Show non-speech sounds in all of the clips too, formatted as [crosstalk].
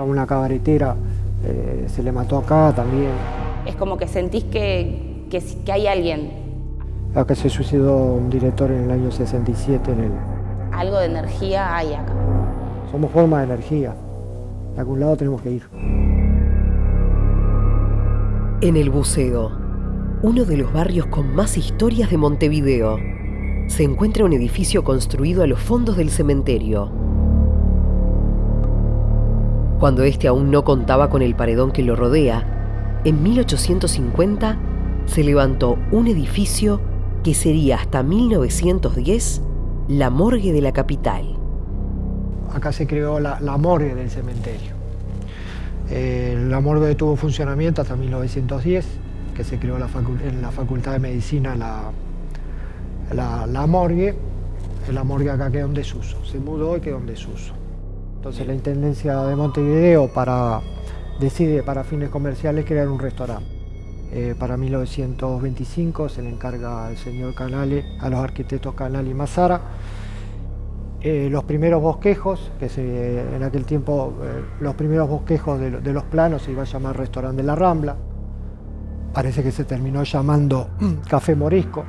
A una cabaretera eh, se le mató acá también. Es como que sentís que, que, que hay alguien, Acá se suicidó un director en el año 67 en el... algo de energía hay acá. Somos forma de energía. De algún lado tenemos que ir. En El Buceo, uno de los barrios con más historias de Montevideo, se encuentra un edificio construido a los fondos del cementerio. Cuando este aún no contaba con el paredón que lo rodea, en 1850 se levantó un edificio que sería hasta 1910 la morgue de la capital. Acá se creó la, la morgue del cementerio. Eh, la morgue tuvo funcionamiento hasta 1910, que se creó la en la Facultad de Medicina la, la, la morgue. La morgue acá quedó en desuso. Se mudó y quedó en desuso. Entonces la Intendencia de Montevideo para, decide para fines comerciales crear un restaurante. Eh, para 1925 se le encarga al señor Canale, a los arquitectos Canale y Mazara, eh, los primeros bosquejos, que se, en aquel tiempo eh, los primeros bosquejos de, de los planos se iba a llamar Restaurante de la Rambla. Parece que se terminó llamando [clears throat] Café Morisco.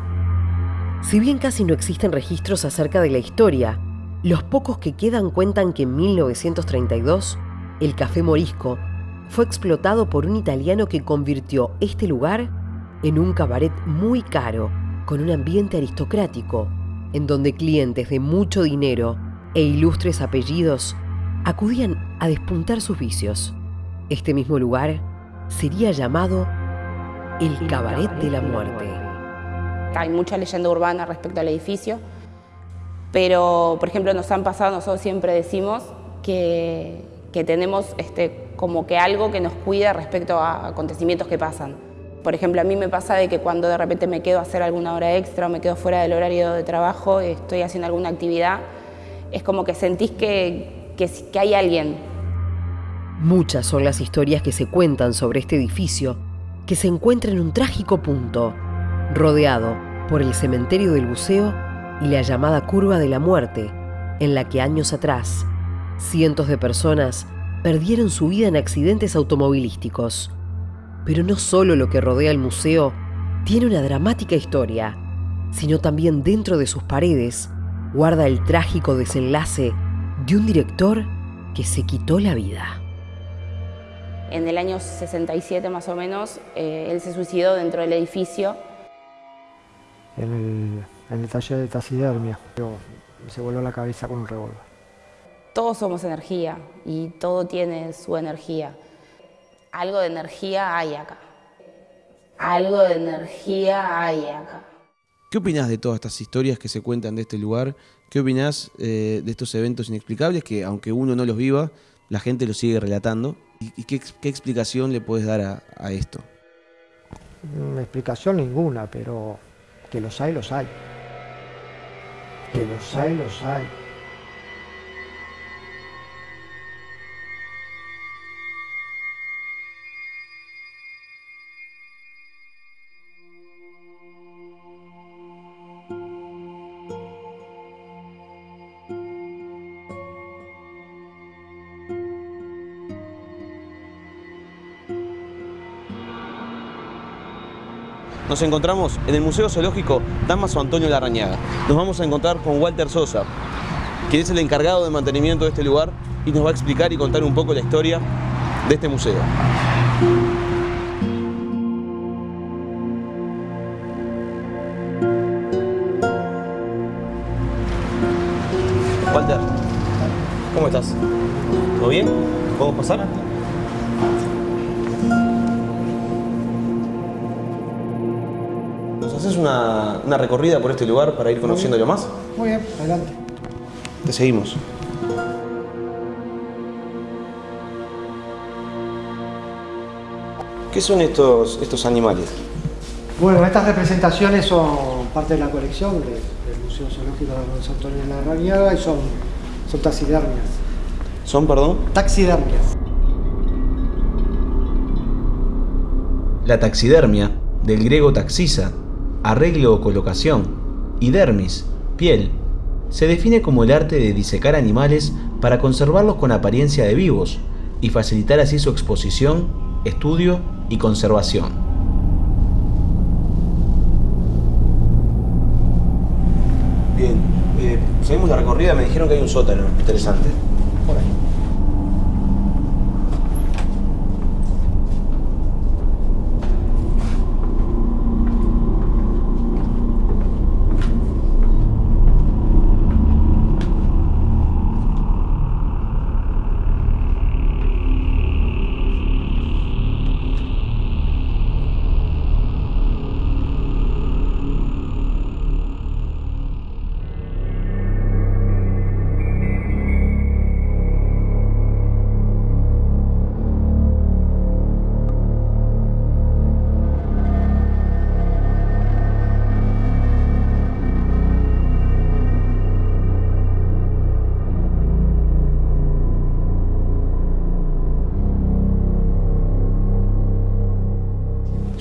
Si bien casi no existen registros acerca de la historia, los pocos que quedan cuentan que en 1932 el Café Morisco fue explotado por un italiano que convirtió este lugar en un cabaret muy caro, con un ambiente aristocrático, en donde clientes de mucho dinero e ilustres apellidos acudían a despuntar sus vicios. Este mismo lugar sería llamado el Cabaret de la Muerte. Hay mucha leyenda urbana respecto al edificio, pero por ejemplo nos han pasado, nosotros siempre decimos que, que tenemos este, como que algo que nos cuida respecto a acontecimientos que pasan. Por ejemplo, a mí me pasa de que cuando de repente me quedo a hacer alguna hora extra o me quedo fuera del horario de trabajo, estoy haciendo alguna actividad, es como que sentís que, que, que hay alguien. Muchas son las historias que se cuentan sobre este edificio, que se encuentra en un trágico punto, rodeado por el cementerio del buceo y la llamada curva de la muerte, en la que años atrás cientos de personas perdieron su vida en accidentes automovilísticos. Pero no solo lo que rodea el museo tiene una dramática historia, sino también dentro de sus paredes guarda el trágico desenlace de un director que se quitó la vida. En el año 67 más o menos, eh, él se suicidó dentro del edificio. En el, en el taller de taxidermia. Pero se voló la cabeza con un revólver. Todos somos energía y todo tiene su energía. Algo de energía hay acá. Algo de energía hay acá. ¿Qué opinás de todas estas historias que se cuentan de este lugar? ¿Qué opinás eh, de estos eventos inexplicables que, aunque uno no los viva, la gente los sigue relatando? ¿Y, y qué, ex- qué explicación le puedes dar a, a esto? Explicación ninguna, pero que los hay, los hay. Que los hay, los hay. Nos encontramos en el Museo Zoológico Damaso Antonio Larrañaga. Nos vamos a encontrar con Walter Sosa, quien es el encargado de mantenimiento de este lugar y nos va a explicar y contar un poco la historia de este museo. Walter, ¿cómo estás? ¿Todo bien? ¿Podemos pasar? Una, una recorrida por este lugar para ir conociéndolo más? Muy bien, adelante. Te seguimos. ¿Qué son estos, estos animales? Bueno, estas representaciones son parte de la colección de- del Museo Zoológico de Don Antonio de la Rañaga y son, son taxidermias. ¿Son, perdón? Taxidermias. La taxidermia, del griego taxisa, arreglo o colocación, y dermis, piel, se define como el arte de disecar animales para conservarlos con apariencia de vivos y facilitar así su exposición, estudio y conservación. Bien. eh, seguimos la recorrida, me dijeron que hay un sótano. Interesante.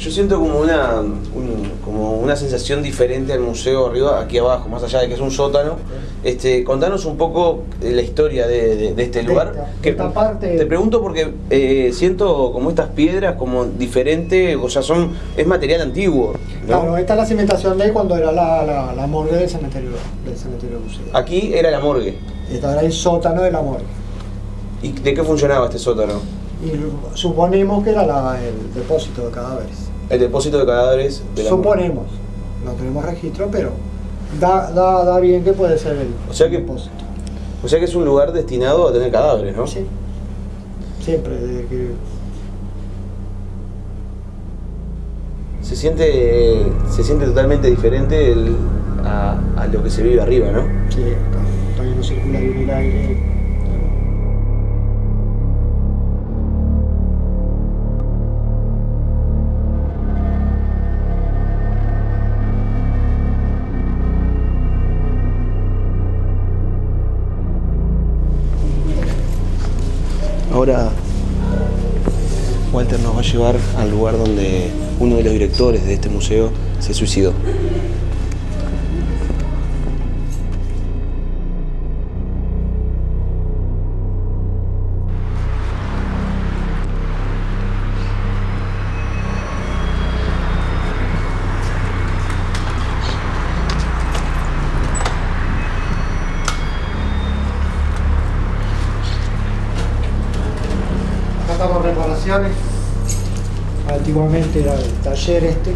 Yo siento como una, un- como una sensación diferente al museo arriba, aquí abajo, más allá de que es un sótano. Este, contanos un poco la historia de, de- de este lugar. esta- Que- esta parte- Te pregunto porque eh, siento como estas piedras como diferente, o sea, son es material antiguo. ¿no? Claro, esta es la cimentación de cuando era la, la, la morgue del cementerio, del cementerio museo. Aquí era la morgue. Esta era el sótano de la morgue. ¿Y de qué funcionaba este sótano? Y suponemos que era la- el depósito de cadáveres. El depósito de cadáveres de la. Suponemos. No tenemos registro, pero da, da, da bien que puede ser el O sea que- depósito. O sea que es un lugar destinado a tener cadáveres, ¿no? Sí. Siempre, desde que Se siente, se siente totalmente diferente el- a, a lo que se vive arriba, ¿no? sí, acá todavía no circula bien el aire. Ahora Walter nos va a llevar al lugar donde uno de los directores de este museo se suicidó. Antiguamente era el taller este.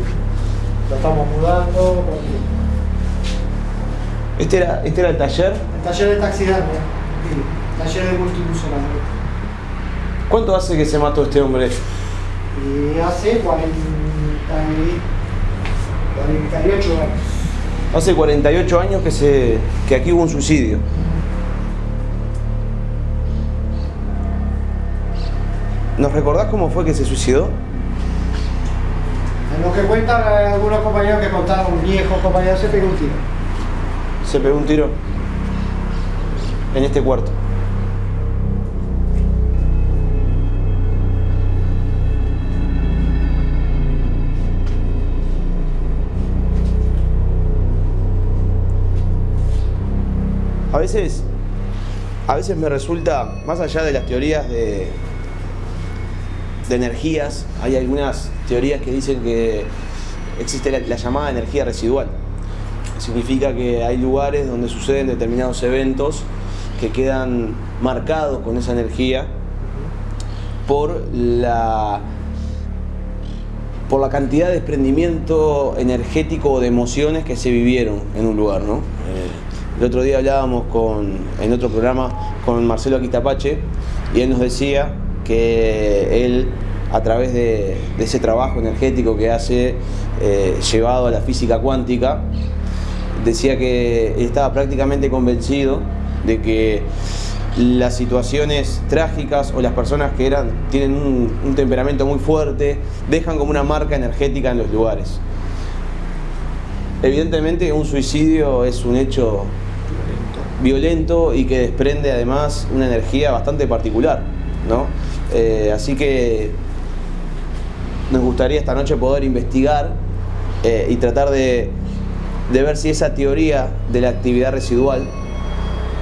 Lo estamos mudando. porque Este era, este era el taller. El taller de taxidermia. Sí, taller de multiuso. ¿Cuánto hace que se mató este hombre? Y hace 40 y- 48 años. Hace 48 años que, se, que aquí hubo un suicidio. ¿Nos recordás cómo fue que se suicidó? Que cuentan eh, algunos compañeros que contaron, viejos compañeros, se pegó un tiro. Se pegó un tiro en este cuarto. A veces, a veces me resulta, más allá de las teorías de, de energías, hay algunas teorías que dicen que existe la, la llamada energía residual. Significa que hay lugares donde suceden determinados eventos que quedan marcados con esa energía por la por la cantidad de desprendimiento energético o de emociones que se vivieron en un lugar, ¿no? Eh, el otro día hablábamos con, en otro programa con Marcelo Aquistapache y él nos decía que él, a través de, ese trabajo energético que hace eh, llevado a la física cuántica, decía que estaba prácticamente convencido de que las situaciones trágicas o las personas que eran, tienen un temperamento muy fuerte dejan como una marca energética en los lugares. Evidentemente un suicidio es un hecho violento y que desprende además una energía bastante particular, ¿no? Eh, así que nos gustaría esta noche poder investigar eh, y tratar de, de ver si esa teoría de la actividad residual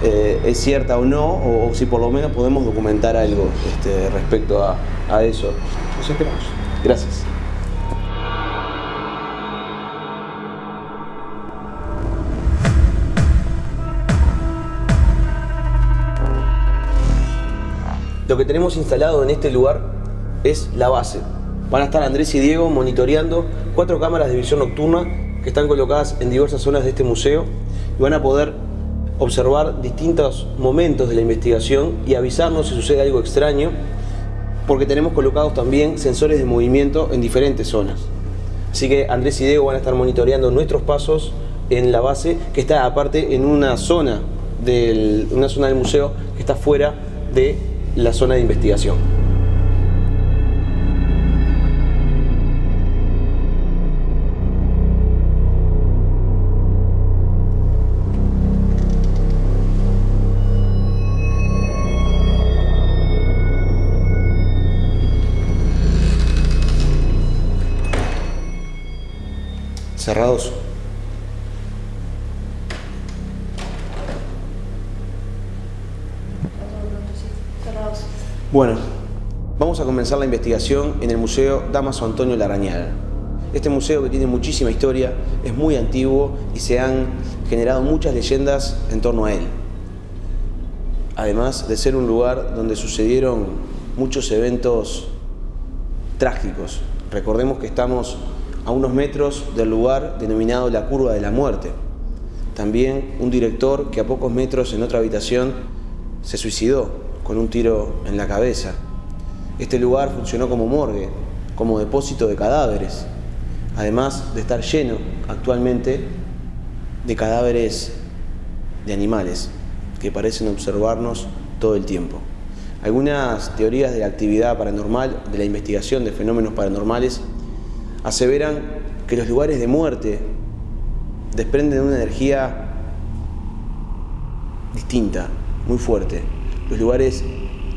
eh, es cierta o no, o, si por lo menos podemos documentar algo este, respecto a, a eso. Nos esperamos. Gracias. Lo que tenemos instalado en este lugar es la base. Van a estar Andrés y Diego monitoreando cuatro cámaras de visión nocturna que están colocadas en diversas zonas de este museo y van a poder observar distintos momentos de la investigación y avisarnos si sucede algo extraño porque tenemos colocados también sensores de movimiento en diferentes zonas. Así que Andrés y Diego van a estar monitoreando nuestros pasos en la base que está aparte en una zona del, una zona del museo que está fuera de la zona de investigación. Cerrados. Bueno, vamos a comenzar la investigación en el Museo Damaso Antonio Larañaga. Este museo que tiene muchísima historia, es muy antiguo y se han generado muchas leyendas en torno a él. Además de ser un lugar donde sucedieron muchos eventos trágicos. Recordemos que estamos a unos metros del lugar denominado la Curva de la Muerte. También un director que a pocos metros en otra habitación se suicidó con un tiro en la cabeza. Este lugar funcionó como morgue, como depósito de cadáveres, además de estar lleno actualmente de cadáveres de animales que parecen observarnos todo el tiempo. Algunas teorías de la actividad paranormal, de la investigación de fenómenos paranormales, aseveran que los lugares de muerte desprenden una energía distinta, muy fuerte. Los lugares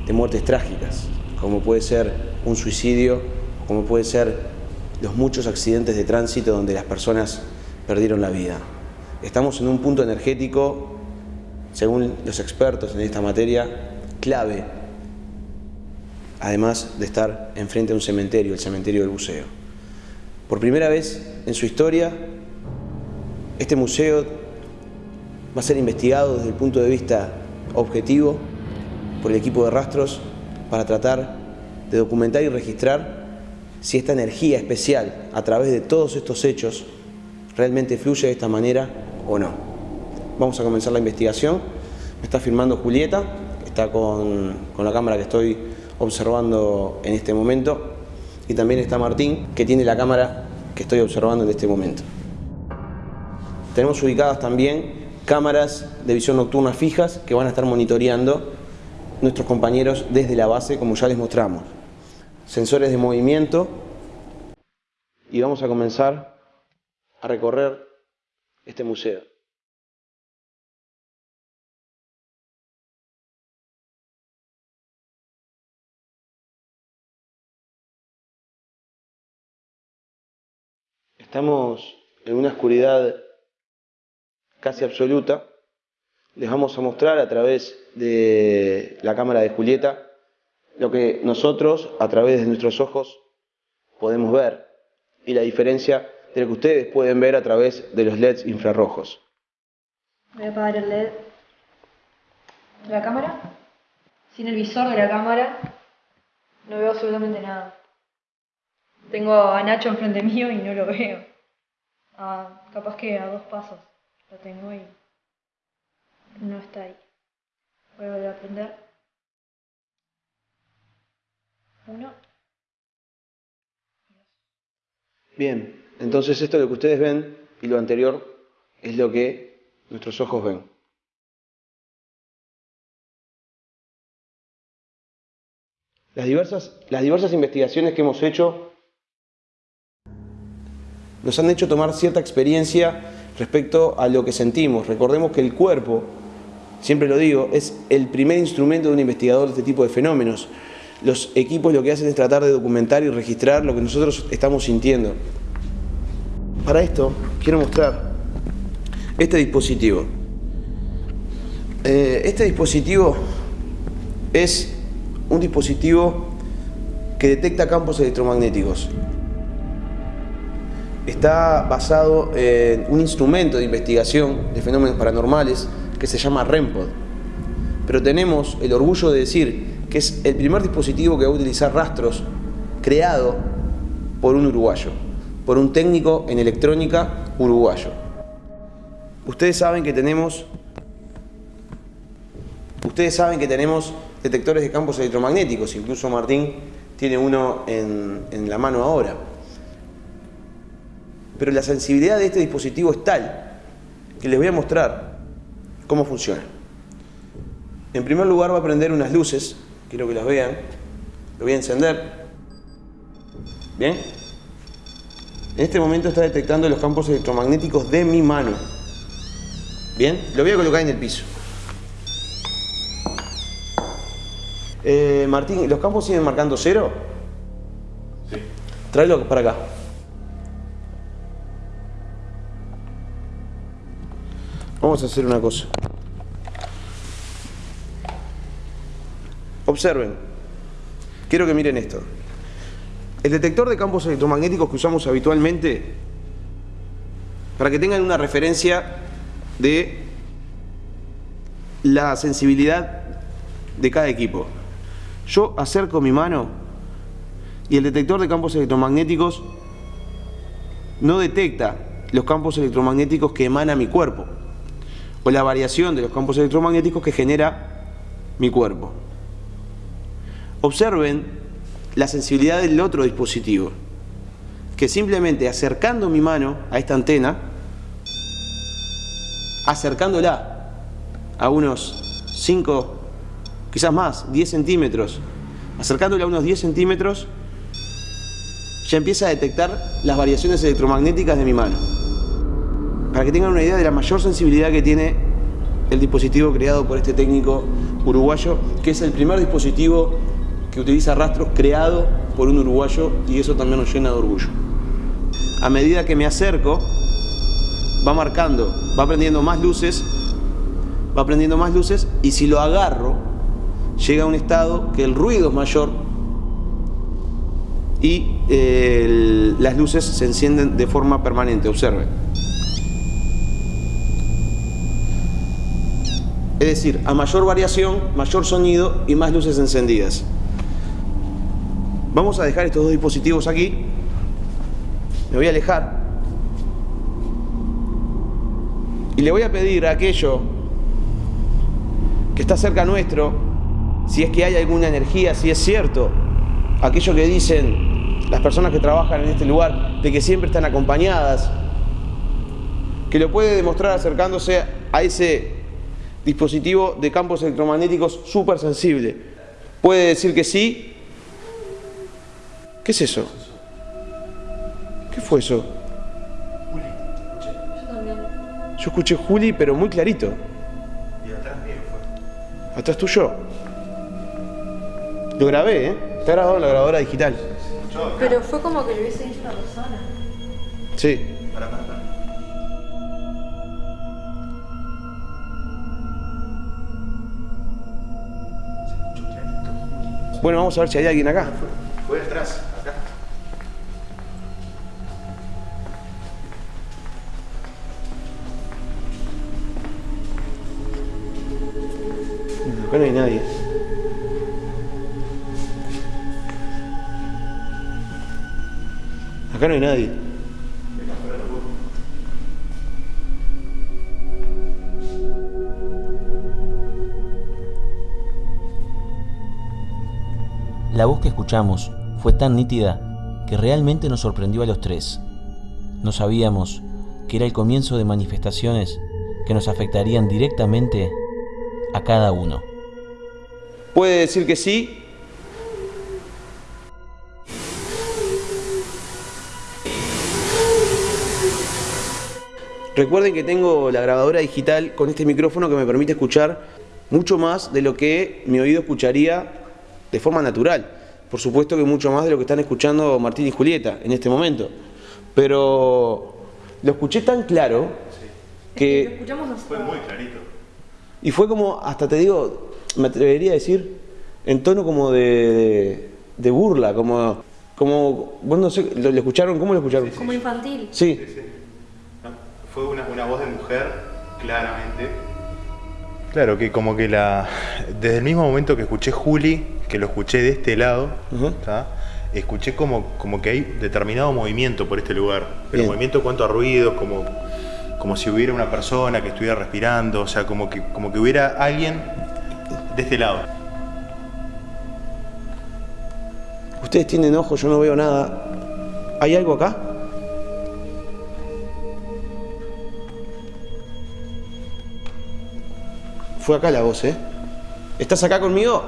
de muertes trágicas, como puede ser un suicidio, como puede ser los muchos accidentes de tránsito donde las personas perdieron la vida. Estamos en un punto energético, según los expertos en esta materia, clave, además de estar enfrente de un cementerio, el cementerio del buceo. Por primera vez en su historia, este museo va a ser investigado desde el punto de vista objetivo por el equipo de rastros para tratar de documentar y registrar si esta energía especial a través de todos estos hechos realmente fluye de esta manera o no. Vamos a comenzar la investigación. Me está filmando Julieta, está con, con la cámara que estoy observando en este momento. Y también está Martín, que tiene la cámara que estoy observando en este momento. Tenemos ubicadas también cámaras de visión nocturna fijas que van a estar monitoreando nuestros compañeros desde la base, como ya les mostramos. Sensores de movimiento y vamos a comenzar a recorrer este museo. Estamos en una oscuridad casi absoluta. Les vamos a mostrar a través de la cámara de Julieta lo que nosotros, a través de nuestros ojos, podemos ver y la diferencia de lo que ustedes pueden ver a través de los LEDs infrarrojos. Voy a apagar el LED de la cámara. Sin el visor de la cámara no veo absolutamente nada. Tengo a Nacho enfrente mío y no lo veo. Ah, capaz que a dos pasos lo tengo y no está ahí. Voy a volver a prender. Uno. Bien, entonces esto lo que ustedes ven y lo anterior es lo que nuestros ojos ven. Las diversas, las diversas investigaciones que hemos hecho nos han hecho tomar cierta experiencia respecto a lo que sentimos. Recordemos que el cuerpo siempre lo digo, es el primer instrumento de un investigador de este tipo de fenómenos. Los equipos lo que hacen es tratar de documentar y registrar lo que nosotros estamos sintiendo. Para esto quiero mostrar este dispositivo. Eh, este dispositivo es un dispositivo que detecta campos electromagnéticos. Está basado en un instrumento de investigación de fenómenos paranormales que se llama REMPOD. Pero tenemos el orgullo de decir que es el primer dispositivo que va a utilizar rastros creado por un uruguayo, por un técnico en electrónica uruguayo. Ustedes saben que tenemos Ustedes saben que tenemos detectores de campos electromagnéticos, incluso Martín tiene uno en, en, la mano ahora. Pero la sensibilidad de este dispositivo es tal que les voy a mostrar cómo funciona. En primer lugar va a prender unas luces, quiero que las vean, lo voy a encender. Bien. En este momento está detectando los campos electromagnéticos de mi mano. Bien, lo voy a colocar en el piso. Eh, Martín, ¿los campos siguen marcando cero? Sí. Tráelo para acá. Vamos a hacer una cosa. Observen. Quiero que miren esto. El detector de campos electromagnéticos que usamos habitualmente, para que tengan una referencia de la sensibilidad de cada equipo. Yo acerco mi mano y el detector de campos electromagnéticos no detecta los campos electromagnéticos que emana mi cuerpo o la variación de los campos electromagnéticos que genera mi cuerpo. Observen la sensibilidad del otro dispositivo, que simplemente acercando mi mano a esta antena, acercándola a unos 5 quizás más, 10 centímetros, acercándole a unos 10 centímetros, ya empieza a detectar las variaciones electromagnéticas de mi mano. Para que tengan una idea de la mayor sensibilidad que tiene el dispositivo creado por este técnico uruguayo, que es el primer dispositivo que utiliza rastros creado por un uruguayo y eso también nos llena de orgullo. A medida que me acerco, va marcando, va prendiendo más luces, va prendiendo más luces y si lo agarro, llega a un estado que el ruido es mayor y eh, las luces se encienden de forma permanente, observen. Es decir, a mayor variación, mayor sonido y más luces encendidas. Vamos a dejar estos dos dispositivos aquí. Me voy a alejar. Y le voy a pedir a aquello que está cerca nuestro si es que hay alguna energía, si es cierto aquello que dicen las personas que trabajan en este lugar, de que siempre están acompañadas, que lo puede demostrar acercándose a ese dispositivo de campos electromagnéticos súper sensible. Puede decir que sí. ¿Qué es eso? ¿Qué fue eso? Yo escuché Juli, pero muy clarito. Y atrás mío fue. ¿Atrás tuyo? Lo grabé, ¿eh? Está grabado en la grabadora digital. Pero fue como que lo hubiese dicho una persona. Sí. Para, para, para. Bueno, vamos a ver si hay alguien acá. Fue atrás, acá. Acá no hay nadie. Acá no hay nadie. La voz que escuchamos fue tan nítida que realmente nos sorprendió a los tres. No sabíamos que era el comienzo de manifestaciones que nos afectarían directamente a cada uno. ¿Puede decir que sí? Recuerden que tengo la grabadora digital con este micrófono que me permite escuchar mucho más de lo que mi oído escucharía de forma natural. Por supuesto que mucho más de lo que están escuchando Martín y Julieta en este momento. Pero lo escuché tan claro que... Fue muy clarito. Y fue como, hasta te digo, me atrevería a decir, en tono como de, de, de burla, como, como, vos no sé, ¿lo, lo escucharon? ¿Cómo lo escucharon? Como infantil. Sí, Sí, sí. No, Fue una, una voz de mujer, claramente. Claro, que como que la. Desde el mismo momento que escuché Juli, que lo escuché de este lado, escuché como, como que hay determinado movimiento por este lugar. Pero Bien. movimiento en cuanto a ruidos, como, como si hubiera una persona que estuviera respirando, o sea, como que, como que hubiera alguien de este lado. ustedes tienen ojos, yo no veo nada. ¿Hay algo acá? Fue acá la voz, ¿eh? ¿Estás acá conmigo?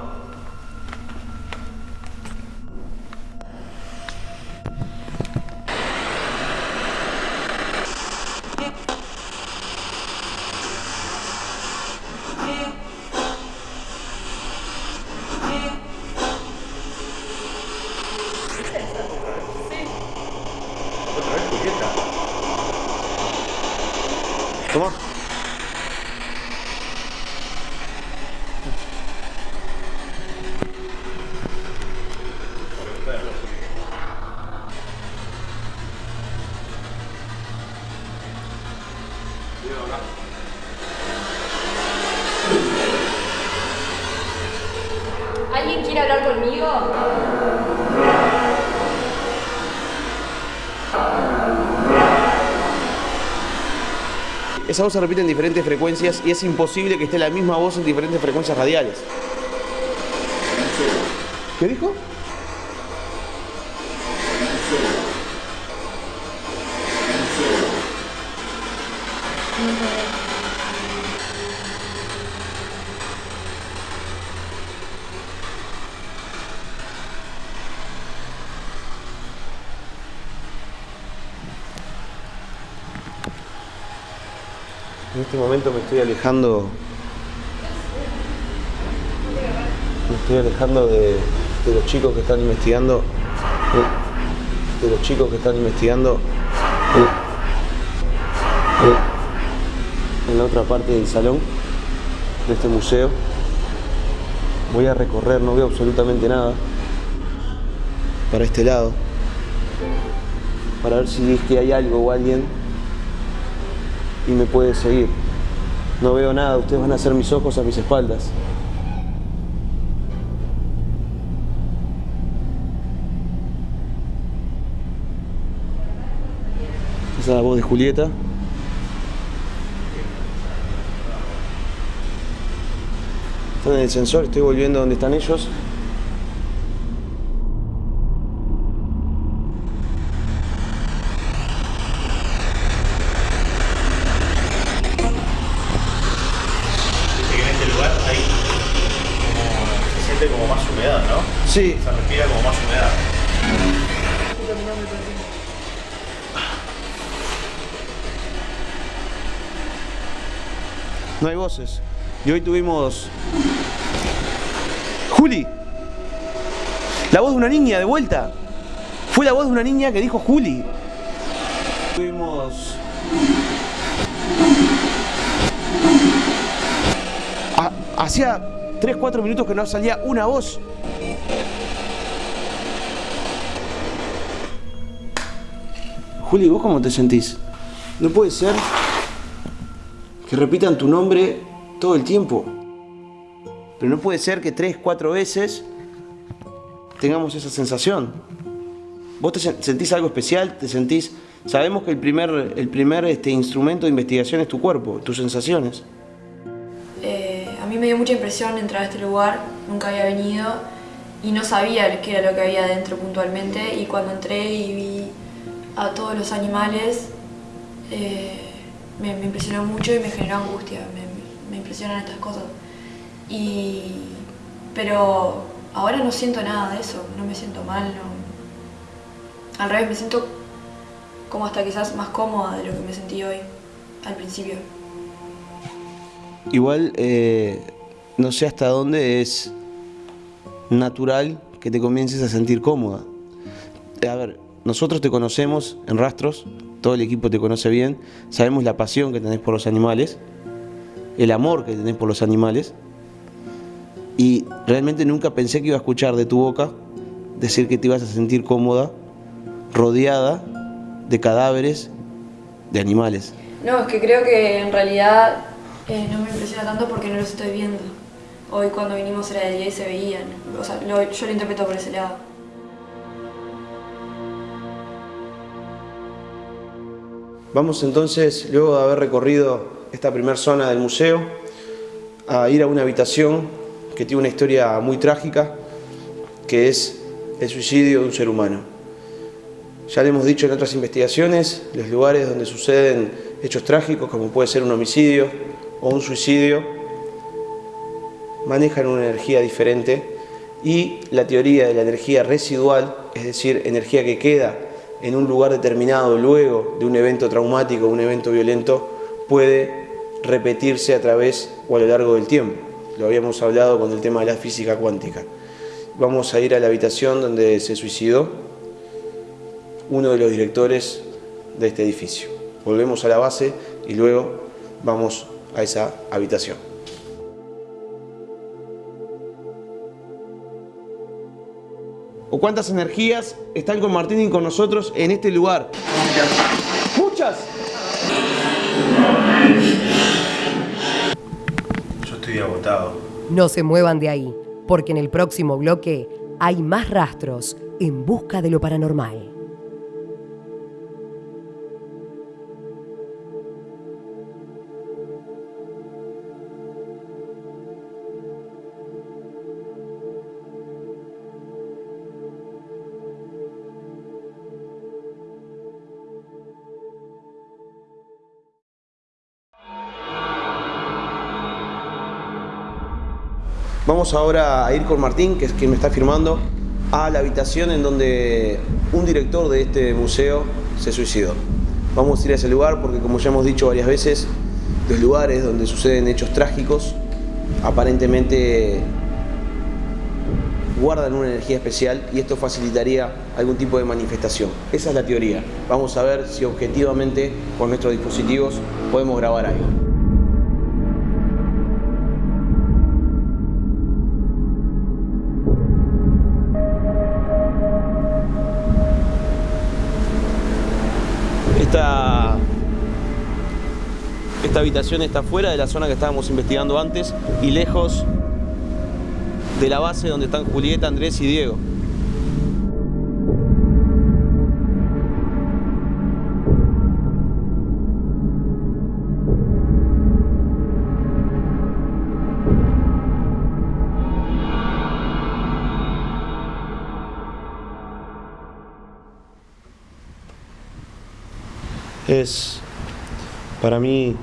Esa voz se repite en diferentes frecuencias y es imposible que esté la misma voz en diferentes frecuencias radiales. ¿Qué dijo? En este me estoy alejando. Me estoy alejando de, los chicos que están investigando. De los chicos que están investigando. En la otra parte del salón de este museo. Voy a recorrer, no veo absolutamente nada. Para este lado. Para ver si es que hay algo o alguien y me puede seguir. No veo nada, ustedes van a hacer mis ojos a mis espaldas. Esa es la voz de Julieta. Están en el sensor, estoy volviendo donde están ellos. Y hoy tuvimos... Juli. La voz de una niña de vuelta. Fue la voz de una niña que dijo Juli. Tuvimos... Ha- Hacía 3-4 minutos que no salía una voz. Juli, ¿vos cómo te sentís? No puede ser que repitan tu nombre todo el tiempo. Pero no puede ser que tres, cuatro veces tengamos esa sensación. ¿Vos te sen- sentís algo especial? ¿Te sentís...? Sabemos que el primer, el primer este, instrumento de investigación es tu cuerpo, tus sensaciones. Eh, a mí me dio mucha impresión entrar a este lugar, nunca había venido y no sabía qué era lo que había adentro puntualmente y cuando entré y vi a todos los animales eh, me, impresionó mucho y me generó angustia, me impresionan estas cosas. Y, pero ahora no siento nada de eso, no me siento mal, no. al revés, me siento como hasta quizás más cómoda de lo que me sentí hoy al principio. Igual eh, no sé hasta dónde es natural que te comiences a sentir cómoda. A ver, nosotros te conocemos en rastros, todo el equipo te conoce bien, sabemos la pasión que tenés por los animales, el amor que tenés por los animales, y realmente nunca pensé que iba a escuchar de tu boca decir que te ibas a sentir cómoda, rodeada de cadáveres de animales. No, es que creo que en realidad eh, no me impresiona tanto porque no los estoy viendo. Hoy cuando vinimos era de día y se veían. O sea, lo- yo lo interpreto por ese lado. Vamos entonces, luego de haber recorrido esta primera zona del museo, a ir a una habitación que tiene una historia muy trágica, que es el suicidio de un ser humano. Ya le hemos dicho en otras investigaciones, los lugares donde suceden hechos trágicos, como puede ser un homicidio o un suicidio, manejan una energía diferente y la teoría de la energía residual, es decir, energía que queda en un lugar determinado luego de un evento traumático, un evento violento, puede repetirse a través o a lo largo del tiempo. Lo habíamos hablado con el tema de la física cuántica. Vamos a ir a la habitación donde se suicidó uno de los directores de este edificio. Volvemos a la base y luego vamos a esa habitación. ¿O cuántas energías están con Martín y con nosotros en este lugar? Muchas. No se muevan de ahí, porque en el próximo bloque hay más rastros en busca de lo paranormal. Vamos ahora a ir con Martín, que es quien me está firmando, a la habitación en donde un director de este museo se suicidó. Vamos a ir a ese lugar porque, como ya hemos dicho varias veces, los lugares donde suceden hechos trágicos aparentemente guardan una energía especial y esto facilitaría algún tipo de manifestación. Esa es la teoría. Vamos a ver si objetivamente con nuestros dispositivos podemos grabar algo. Esta habitación está fuera de la zona que estábamos investigando antes y lejos de la base donde están Julieta, Andrés y Diego. Es para mí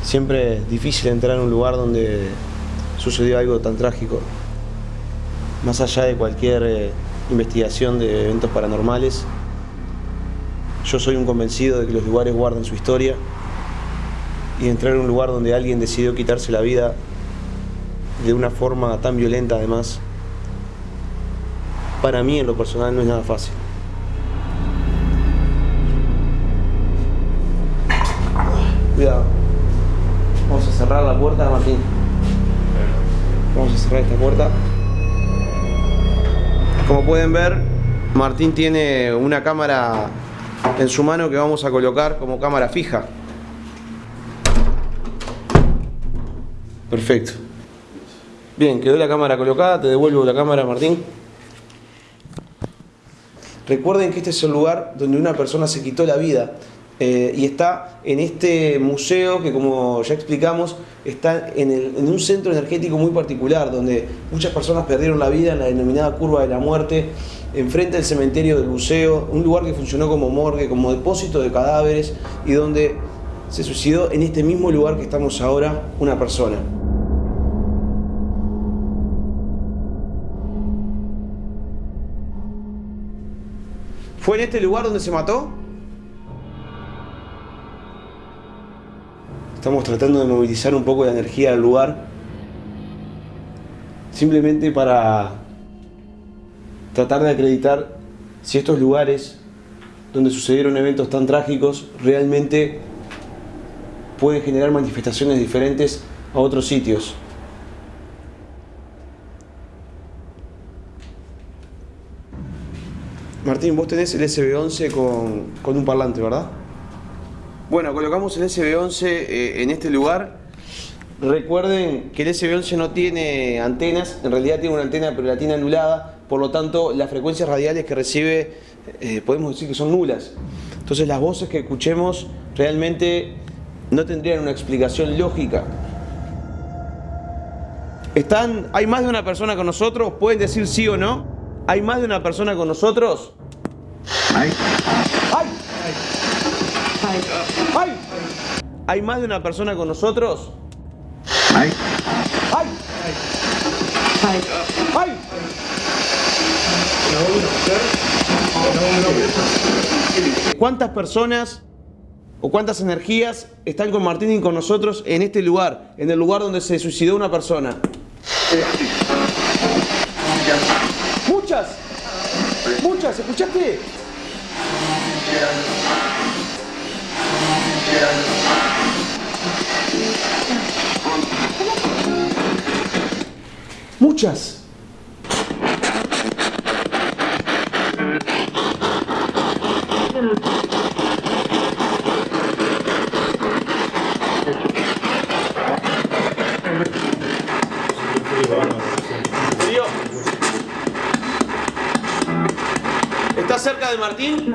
siempre es difícil entrar en un lugar donde sucedió algo tan trágico. Más allá de cualquier eh, investigación de eventos paranormales, yo soy un convencido de que los lugares guardan su historia y entrar en un lugar donde alguien decidió quitarse la vida de una forma tan violenta además, para mí en lo personal no es nada fácil. Vamos a cerrar esta puerta. Como pueden ver, Martín tiene una cámara en su mano que vamos a colocar como cámara fija. Perfecto. Bien, quedó la cámara colocada, te devuelvo la cámara, Martín. Recuerden que este es el lugar donde una persona se quitó la vida eh, y está en este museo que como ya explicamos está en, en un centro energético muy particular donde muchas personas perdieron la vida en la denominada curva de la muerte enfrente del cementerio del buceo, un lugar que funcionó como morgue, como depósito de cadáveres y donde se suicidó en este mismo lugar que estamos ahora una persona. ¿Fue en este lugar donde se mató? Estamos tratando de movilizar un poco la energía del lugar. Simplemente para tratar de acreditar si estos lugares donde sucedieron eventos tan trágicos realmente pueden generar manifestaciones diferentes a otros sitios. Martín, vos tenés el SB11 con, con un parlante, ¿verdad? Bueno, colocamos el SB11 eh, en este lugar. Recuerden que el SB11 no tiene antenas, en realidad tiene una antena pero la tiene anulada, por lo tanto las frecuencias radiales que recibe eh, podemos decir que son nulas. Entonces las voces que escuchemos realmente no tendrían una explicación lógica. ¿Están, ¿Hay más de una persona con nosotros? ¿Pueden decir sí o no? ¿Hay más de una persona con nosotros? ¡Ay! ¡Ay! ¡Ay! ¿Hay más de una persona con nosotros? ¡Ay! ¡Ay! ¡Ay! ¡Ay! ¿Cuántas personas o cuántas energías están con Martín y con nosotros en este lugar, en el lugar donde se suicidó una persona? Muchas, muchas, ¿escuchaste? Muchas. ¿Estás cerca de Martín?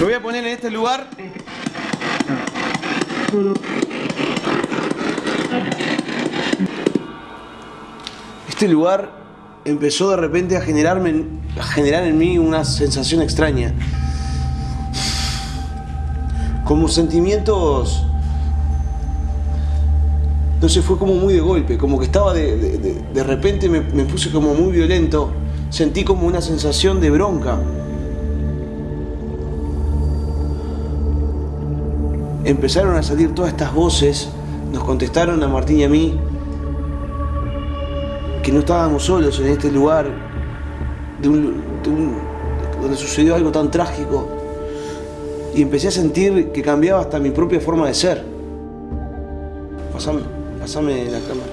Lo voy a poner en este lugar. Este lugar empezó de repente a generarme, a generar en mí una sensación extraña. Como sentimientos sé, fue como muy de golpe, como que estaba de, de, repente me, puse como muy violento, sentí como una sensación de bronca. Empezaron a salir todas estas voces, nos contestaron a Martín y a mí que no estábamos solos en este lugar donde sucedió algo tan trágico y empecé a sentir que cambiaba hasta mi propia forma de ser. Pasame. Pásame la cámara.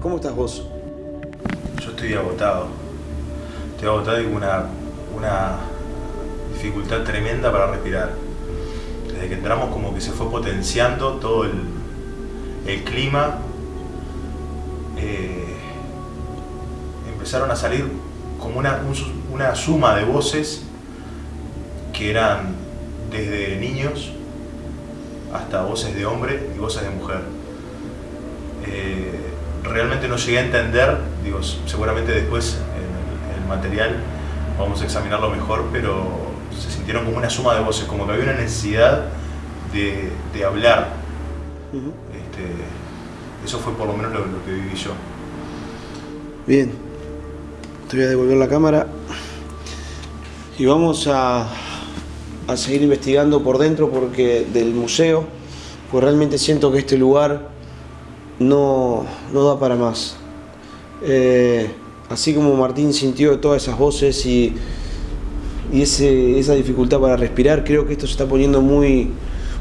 ¿Cómo estás vos? Yo estoy agotado. Estoy agotado y una, una dificultad tremenda para respirar. Desde que entramos como que se fue potenciando todo el, el clima. Eh, empezaron a salir como una, un, una suma de voces que eran desde niños hasta voces de hombre y voces de mujer. Eh, realmente no llegué a entender, digo, seguramente después en el, material vamos a examinarlo mejor, pero sintieron como una suma de voces, como que había una necesidad de, de hablar. Uh -huh. este, eso fue por lo menos lo, lo que viví yo. Bien, te voy a devolver la cámara y vamos a a seguir investigando por dentro porque del museo, pues realmente siento que este lugar no, no da para más. Eh, así como Martín sintió todas esas voces y, y ese, esa dificultad para respirar, creo que esto se está poniendo muy,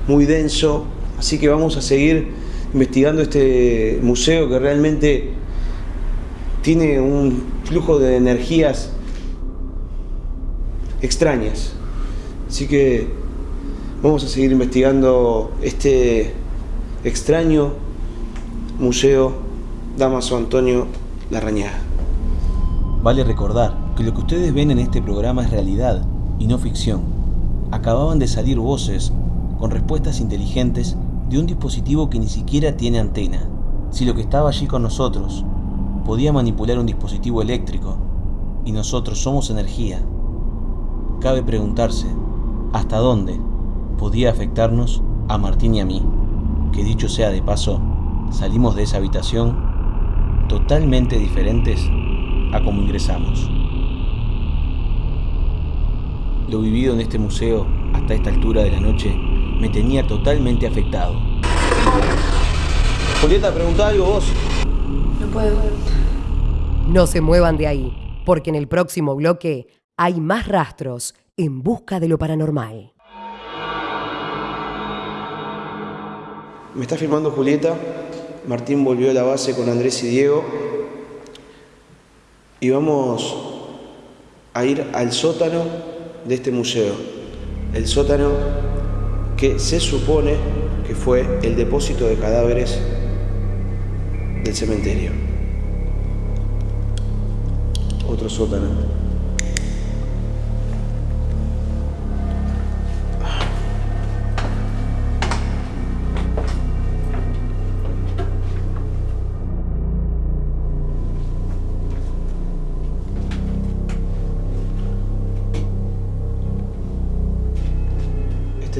muy denso, así que vamos a seguir investigando este museo que realmente tiene un flujo de energías extrañas. Así que vamos a seguir investigando este extraño museo Damaso Antonio Larrañaga. Vale recordar lo que ustedes ven en este programa es realidad y no ficción. Acababan de salir voces con respuestas inteligentes de un dispositivo que ni siquiera tiene antena. Si lo que estaba allí con nosotros podía manipular un dispositivo eléctrico y nosotros somos energía, cabe preguntarse hasta dónde podía afectarnos a Martín y a mí, que dicho sea de paso, salimos de esa habitación totalmente diferentes a como ingresamos. Lo vivido en este museo hasta esta altura de la noche me tenía totalmente afectado. Julieta, preguntá algo vos. No puedo. No se muevan de ahí, porque en el próximo bloque hay más rastros en busca de lo paranormal. Me está filmando Julieta. Martín volvió a la base con Andrés y Diego. Y vamos a ir al sótano de este museo. El sótano que se supone que fue el depósito de cadáveres del cementerio. Otro sótano.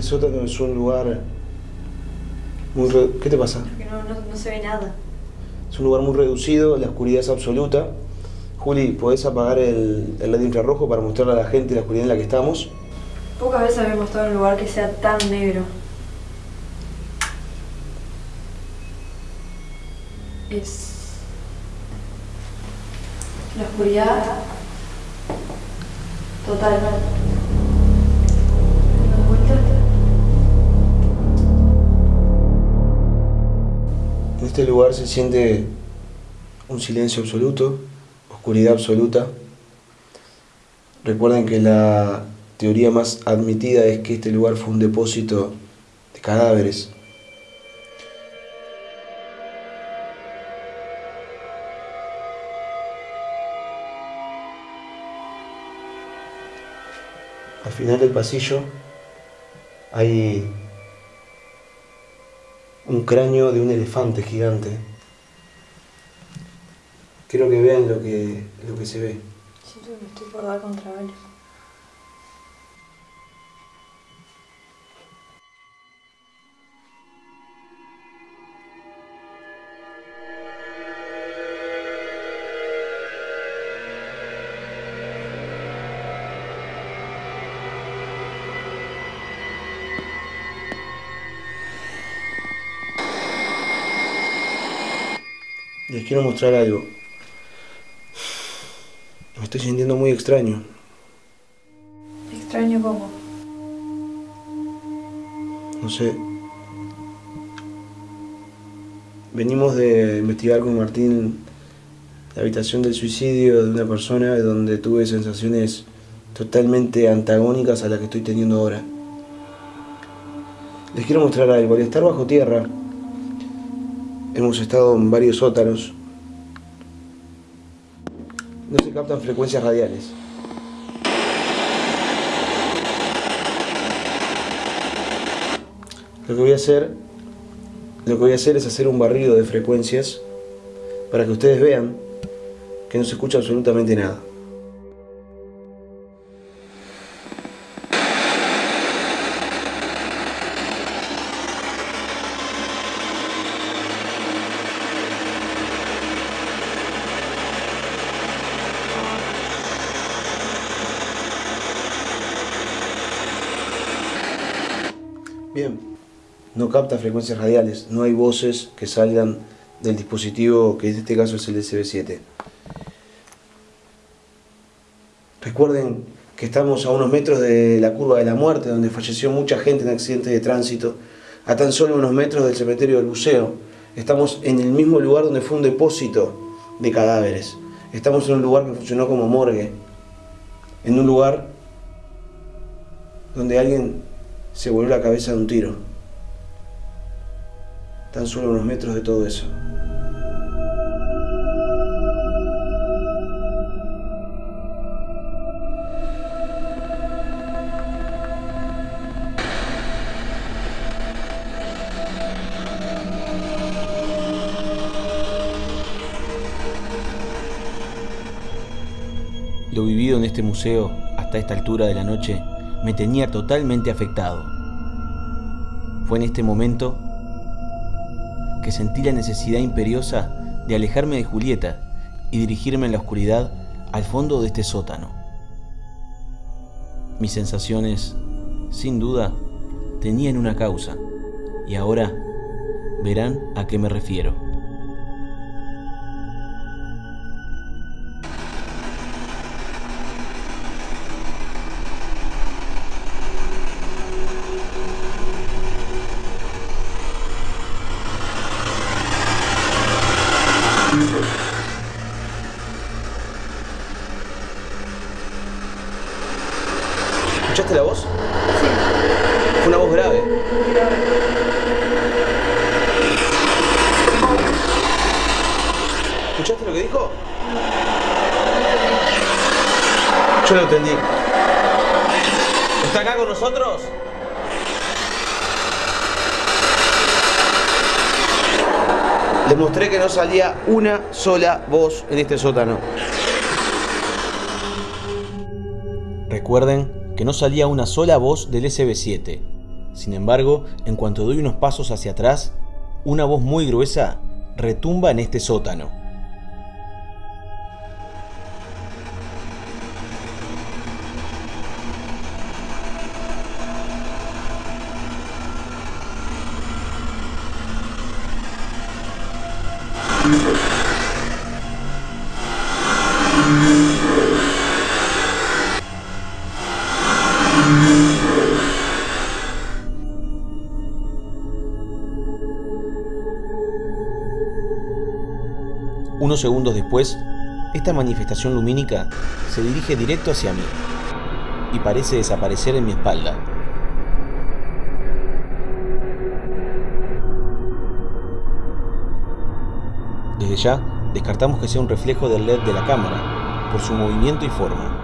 Este sótano es un lugar muy... re- ¿Qué te pasa? No, no, no se ve nada. Es un lugar muy reducido, la oscuridad es absoluta. Juli, ¿podés apagar el, el LED infrarrojo para mostrarle a la gente la oscuridad en la que estamos? Pocas veces habíamos estado en un lugar que sea tan negro. Es. La oscuridad. Total. Este lugar se siente un silencio absoluto, oscuridad absoluta. Recuerden que la teoría más admitida es que este lugar fue un depósito de cadáveres. Al final del pasillo hay un cráneo de un elefante gigante. Quiero que vean lo que, lo que se ve. Siento que me estoy por dar contra algo. Les quiero mostrar algo. Me estoy sintiendo muy extraño. Extraño cómo. No sé. Venimos de investigar con Martín la habitación del suicidio de una persona donde tuve sensaciones totalmente antagónicas a las que estoy teniendo ahora. Les quiero mostrar algo. Al estar bajo tierra, hemos estado en varios sótanos. No se captan frecuencias radiales. Lo que voy a hacer, lo que voy a hacer es hacer un barrido de frecuencias para que ustedes vean que no se escucha absolutamente nada. Frecuencias radiales, no hay voces que salgan del dispositivo que en este caso es el SB7. Recuerden que estamos a unos metros de la curva de la muerte, donde falleció mucha gente en accidentes de tránsito, a tan solo unos metros del cementerio del buceo. Estamos en el mismo lugar donde fue un depósito de cadáveres. Estamos en un lugar que funcionó como morgue, en un lugar donde alguien se voló la cabeza de un tiro tan solo unos metros de todo eso. Lo vivido en este museo hasta esta altura de la noche me tenía totalmente afectado. Fue en este momento que sentí la necesidad imperiosa de alejarme de Julieta y dirigirme en la oscuridad al fondo de este sótano. Mis sensaciones, sin duda, tenían una causa y ahora verán a qué me refiero. ¿Escuchaste lo que dijo? Yo lo entendí. ¿Está acá con nosotros? Les mostré que no salía una sola voz en este sótano. Recuerden que no salía una sola voz del SB7. Sin embargo, en cuanto doy unos pasos hacia atrás, una voz muy gruesa retumba en este sótano. Unos segundos después, esta manifestación lumínica se dirige directo hacia mí y parece desaparecer en mi espalda. Desde ya, descartamos que sea un reflejo del LED de la cámara, por su movimiento y forma.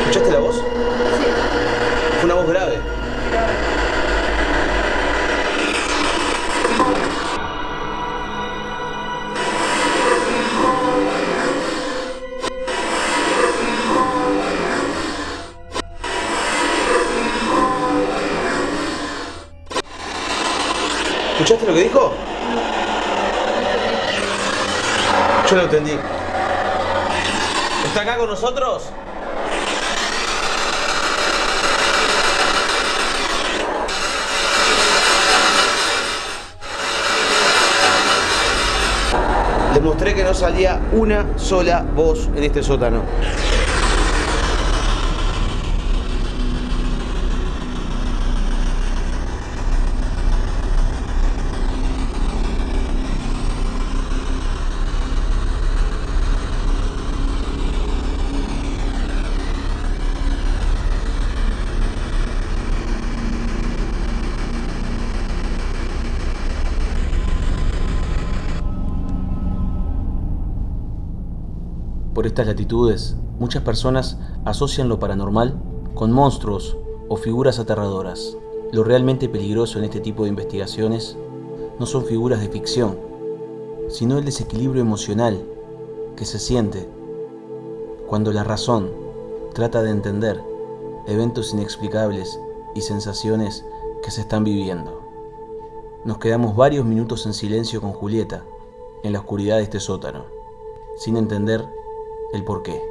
¿Escuchaste la voz? Sí. Fue una voz grave. ¿Escuchaste lo que dijo? Yo lo entendí. ¿Está acá con nosotros? Les mostré que no salía una sola voz en este sótano. Estas latitudes, muchas personas asocian lo paranormal con monstruos o figuras aterradoras. Lo realmente peligroso en este tipo de investigaciones no son figuras de ficción, sino el desequilibrio emocional que se siente cuando la razón trata de entender eventos inexplicables y sensaciones que se están viviendo. Nos quedamos varios minutos en silencio con Julieta, en la oscuridad de este sótano, sin entender el por qué.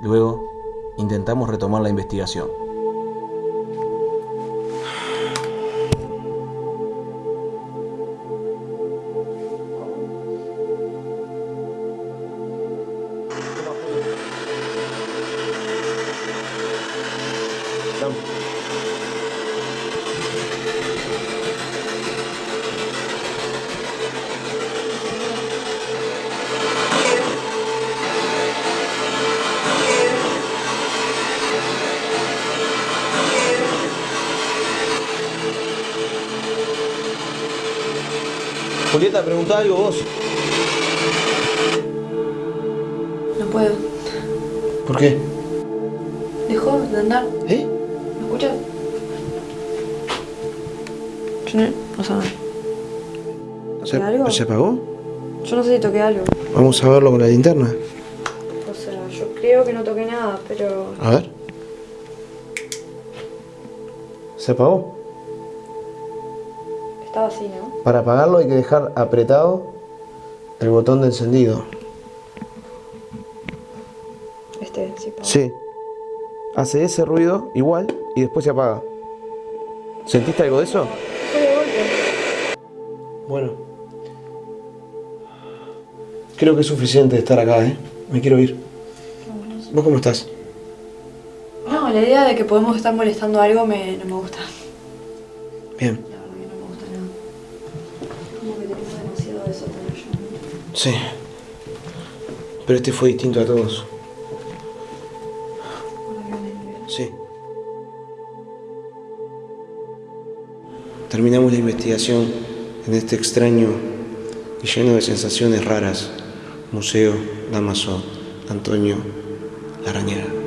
Luego, intentamos retomar la investigación. Preguntá algo vos. No puedo. ¿Por qué? Dejó de andar. ¿Eh? ¿Me escuchas? Sí, no nada. ¿Toqué algo? ¿Se apagó? Yo no sé si toqué algo. Vamos a verlo con la linterna. O sea, yo creo que no toqué nada, pero... A ver. Se apagó. Para apagarlo hay que dejar apretado el botón de encendido. Este, sí, apagó. Sí. Hace ese ruido igual y después se apaga. ¿Sentiste algo de eso? Fue de golpe. Bueno. Creo que es suficiente estar acá, ¿eh? Me quiero ir. ¿Vos cómo estás? No, la idea de que podemos estar molestando algo me, no me gusta. Bien. Sí. Pero este fue distinto a todos. Sí. Terminamos la investigación en este extraño y lleno de sensaciones raras Museo Damaso Antonio Larañera.